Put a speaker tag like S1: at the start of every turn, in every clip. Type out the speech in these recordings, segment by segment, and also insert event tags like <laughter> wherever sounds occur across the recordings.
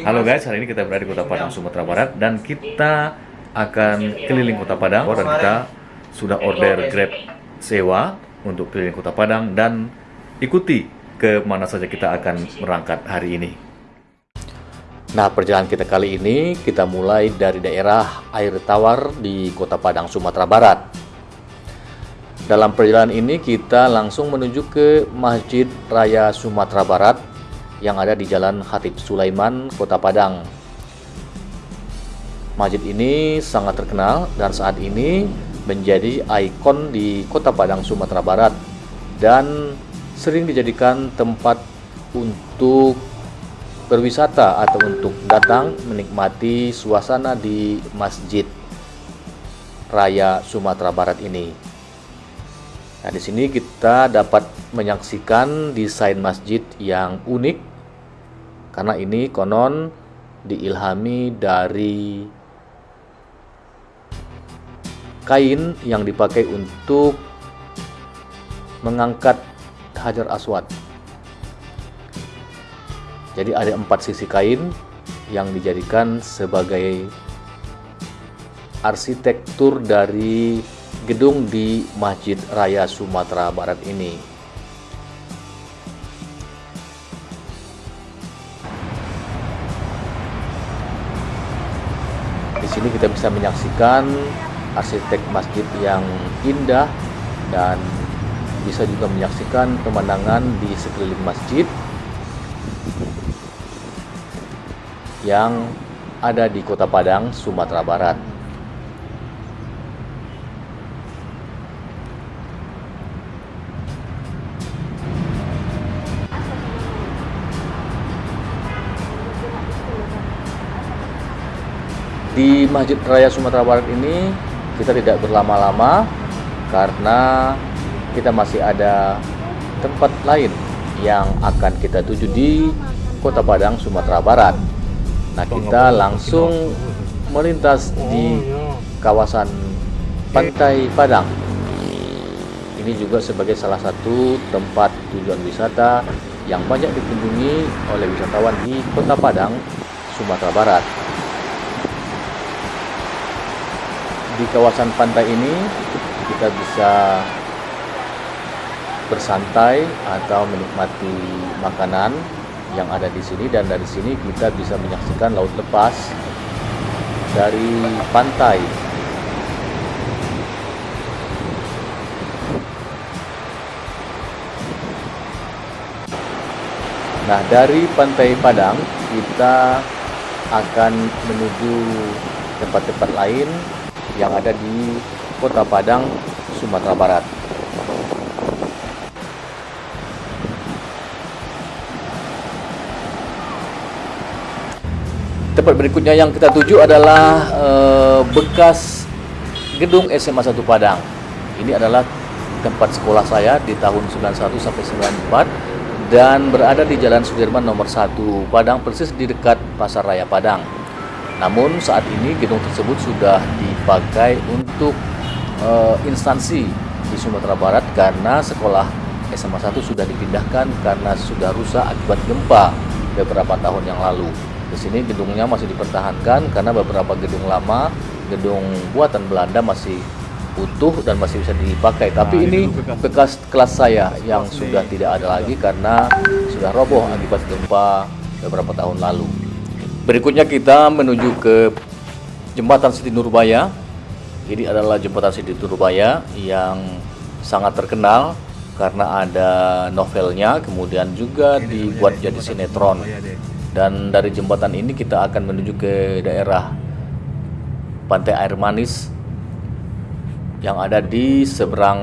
S1: Halo guys, hari ini kita berada di Kota Padang, Sumatera Barat dan kita akan keliling Kota Padang dan kita sudah order Grab sewa untuk keliling Kota Padang dan ikuti ke mana saja kita akan berangkat hari ini. Nah, perjalanan kita kali ini kita mulai dari daerah Air Tawar di Kota Padang, Sumatera Barat. Dalam perjalanan ini kita langsung menuju ke Masjid Raya Sumatera Barat yang ada di Jalan Hatip Sulaiman, Kota Padang. Masjid ini sangat terkenal dan saat ini menjadi ikon di Kota Padang, Sumatera Barat dan sering dijadikan tempat untuk berwisata atau untuk datang menikmati suasana di Masjid Raya Sumatera Barat ini. Nah, di sini kita dapat menyaksikan desain masjid yang unik karena ini konon diilhami dari kain yang dipakai untuk mengangkat hajar aswad. Jadi ada empat sisi kain yang dijadikan sebagai arsitektur dari gedung di Masjid Raya Sumatera Barat ini sini kita bisa menyaksikan arsitek masjid yang indah dan bisa juga menyaksikan pemandangan di sekeliling masjid yang ada di Kota Padang, Sumatera Barat. Di Masjid Raya Sumatera Barat ini kita tidak berlama-lama karena kita masih ada tempat lain yang akan kita tuju di Kota Padang, Sumatera Barat. Nah, kita langsung melintas di kawasan Pantai Padang. Ini juga sebagai salah satu tempat tujuan wisata yang banyak dikunjungi oleh wisatawan di Kota Padang, Sumatera Barat. Di kawasan pantai ini kita bisa bersantai atau menikmati makanan yang ada di sini. Dan dari sini kita bisa menyaksikan laut lepas dari pantai. Nah dari pantai Padang kita akan menuju tempat-tempat lain yang ada di Kota Padang, Sumatera Barat. Tempat berikutnya yang kita tuju adalah eh, bekas gedung SMA 1 Padang. Ini adalah tempat sekolah saya di tahun 91 sampai 94 dan berada di Jalan Sudirman nomor 1 Padang persis di dekat Pasar Raya Padang. Namun saat ini gedung tersebut sudah dipakai untuk uh, instansi di Sumatera Barat karena sekolah SMA 1 sudah dipindahkan karena sudah rusak akibat gempa beberapa tahun yang lalu. Di sini gedungnya masih dipertahankan karena beberapa gedung lama, gedung buatan Belanda masih utuh dan masih bisa dipakai. Tapi nah, ini bekas, bekas kelas saya yang sudah tidak ada lagi karena sudah roboh akibat gempa beberapa tahun lalu. Berikutnya kita menuju ke Jembatan Siti Nurbaya. Ini adalah Jembatan Siti Nurbaya yang sangat terkenal karena ada novelnya, kemudian juga dibuat jadi sinetron. Dan dari jembatan ini kita akan menuju ke daerah Pantai Air Manis yang ada di seberang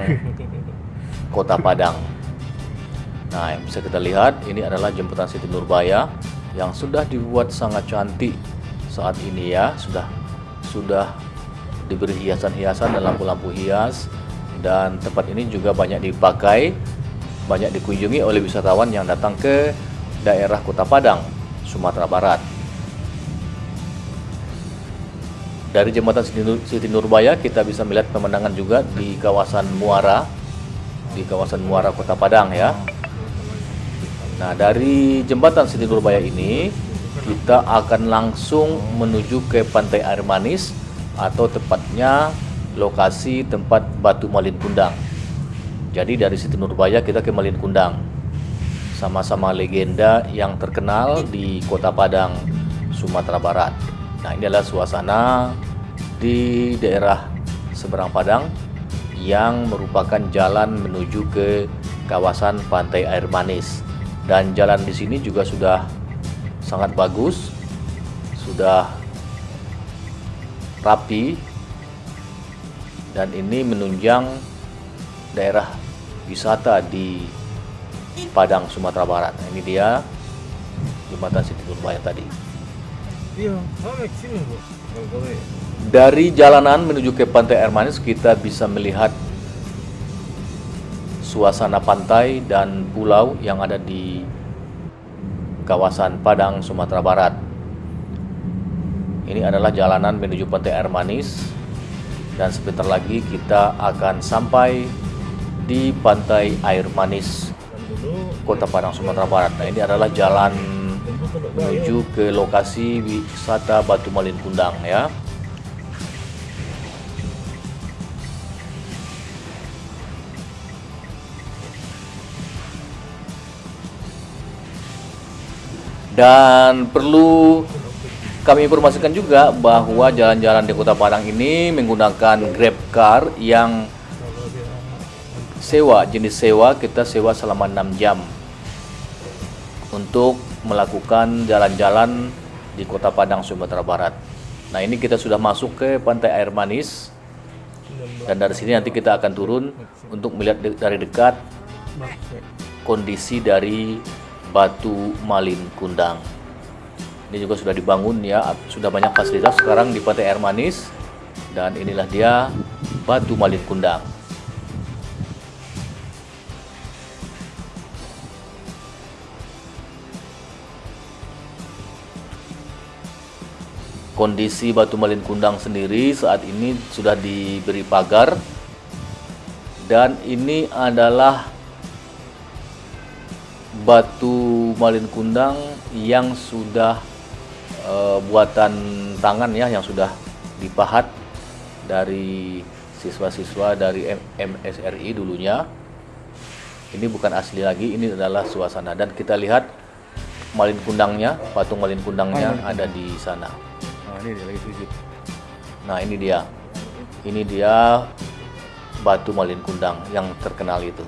S1: <laughs> Kota Padang. Nah, yang bisa kita lihat ini adalah Jembatan Siti Nurbaya yang sudah dibuat sangat cantik saat ini ya sudah sudah diberi hiasan-hiasan dan lampu-lampu hias dan tempat ini juga banyak dipakai banyak dikunjungi oleh wisatawan yang datang ke daerah Kota Padang, Sumatera Barat. Dari jembatan Siti Nurbaya kita bisa melihat pemandangan juga di kawasan Muara, di kawasan Muara Kota Padang ya. Nah, dari jembatan Siti Nurbaya ini kita akan langsung menuju ke Pantai Air Manis atau tepatnya lokasi tempat Batu Malin Kundang. Jadi dari Siti Nurbaya kita ke Malin Kundang. Sama-sama legenda yang terkenal di Kota Padang, Sumatera Barat. Nah, ini adalah suasana di daerah seberang Padang yang merupakan jalan menuju ke kawasan Pantai Air Manis. Dan jalan di sini juga sudah sangat bagus, sudah rapi dan ini menunjang daerah wisata di Padang, Sumatera Barat. Nah, ini dia jembatan Siti Nurbaya tadi.
S2: Iya,
S1: Dari jalanan menuju ke Pantai Air Manis kita bisa melihat suasana pantai dan pulau yang ada di kawasan Padang, Sumatera Barat. Ini adalah jalanan menuju Pantai Air Manis dan sebentar lagi kita akan sampai di Pantai Air Manis, Kota Padang, Sumatera Barat. Nah, ini adalah jalan menuju ke lokasi wisata Batu Malin Kundang ya. Dan perlu kami informasikan juga bahwa jalan-jalan di Kota Padang ini menggunakan Grab Car yang sewa, jenis sewa kita sewa selama 6 jam untuk melakukan jalan-jalan di Kota Padang, Sumatera Barat. Nah ini kita sudah masuk ke Pantai Air Manis dan dari sini nanti kita akan turun untuk melihat dari dekat kondisi dari Batu Malin Kundang. Ini juga sudah dibangun ya, sudah banyak fasilitas sekarang di Pantai Air Manis dan inilah dia Batu Malin Kundang. Kondisi Batu Malin Kundang sendiri saat ini sudah diberi pagar dan ini adalah batu malin kundang yang sudah eh, buatan tangan ya yang sudah dipahat dari siswa-siswa dari MSRI dulunya. Ini bukan asli lagi, ini adalah suasana dan kita lihat malin kundangnya, patung malin kundangnya ada di sana.
S2: Nah, ini dia lagi sujud.
S1: Nah, ini dia. Ini dia batu malin kundang yang terkenal itu.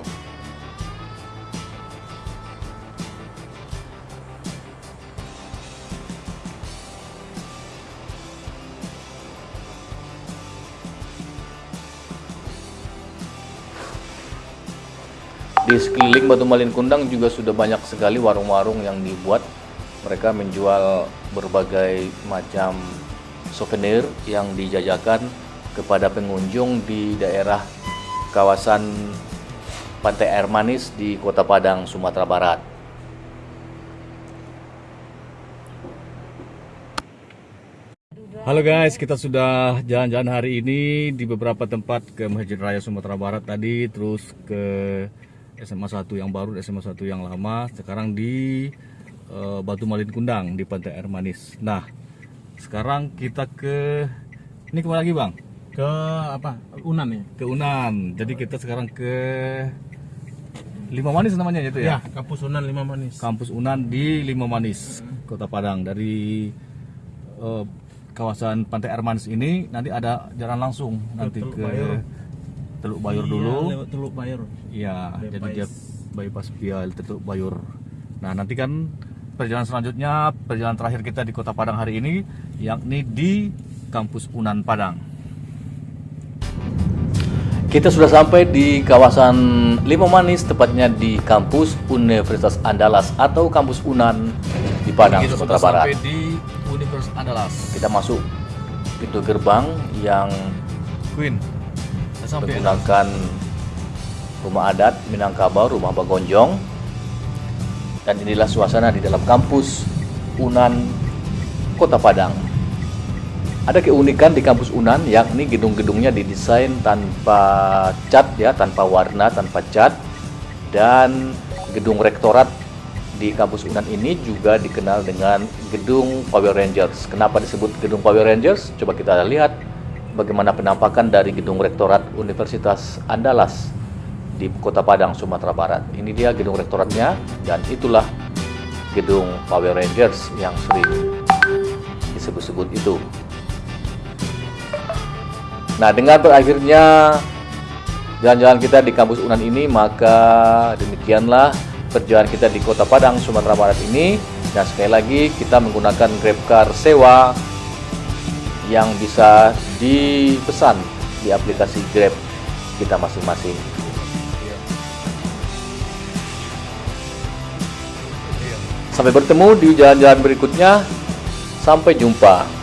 S1: Di sekeliling Batu Malin Kundang juga sudah banyak sekali warung-warung yang dibuat. Mereka menjual berbagai macam souvenir yang dijajakan kepada pengunjung di daerah kawasan Pantai Air Manis di Kota Padang, Sumatera Barat. Halo guys, kita sudah jalan-jalan hari ini di beberapa tempat ke Masjid Raya Sumatera Barat tadi, terus ke SMA 1 yang baru, SMA 1 yang lama, sekarang di eh, Batu Malin Kundang di Pantai Air Manis. Nah, sekarang kita ke ini ke mana lagi bang?
S2: Ke apa? Unan ya?
S1: Ke Unan. Jadi kita sekarang ke Lima Manis namanya itu
S2: Ya,
S1: ya?
S2: kampus Unan Lima Manis.
S1: Kampus Unan di Lima Manis, Kota Padang. Dari eh, kawasan Pantai Air Manis ini nanti ada jalan langsung nanti ke
S2: Bayur.
S1: Teluk Bayur
S2: Iya,
S1: dulu.
S2: lewat Teluk Bayur.
S1: Iya, jadi dia bypass via Teluk Bayur. Nah, nanti kan perjalanan selanjutnya, perjalanan terakhir kita di Kota Padang hari ini yakni di Kampus Unan Padang. Kita sudah sampai di kawasan Lima Manis, tepatnya di kampus Universitas Andalas atau kampus Unan di Padang,
S3: Kita
S1: Sumatera
S3: sudah
S1: Barat.
S3: sampai di Universitas Andalas.
S1: Kita masuk pintu gerbang yang
S3: Queen.
S1: Menggunakan rumah adat Minangkabau, rumah Bagonjong. Dan inilah suasana di dalam kampus Unan Kota Padang. Ada keunikan di kampus Unan yakni gedung-gedungnya didesain tanpa cat ya, tanpa warna, tanpa cat dan gedung rektorat di kampus Unan ini juga dikenal dengan Gedung Power Rangers. Kenapa disebut Gedung Power Rangers? Coba kita lihat bagaimana penampakan dari Gedung Rektorat Universitas Andalas di Kota Padang, Sumatera Barat. Ini dia gedung rektoratnya dan itulah Gedung Power Rangers yang sering disebut-sebut itu. Nah, dengan berakhirnya jalan-jalan kita di kampus Unan ini, maka demikianlah perjalanan kita di Kota Padang, Sumatera Barat ini. Dan sekali lagi kita menggunakan GrabCar sewa yang bisa dipesan di aplikasi Grab kita masing-masing. Sampai bertemu di jalan-jalan berikutnya. Sampai jumpa.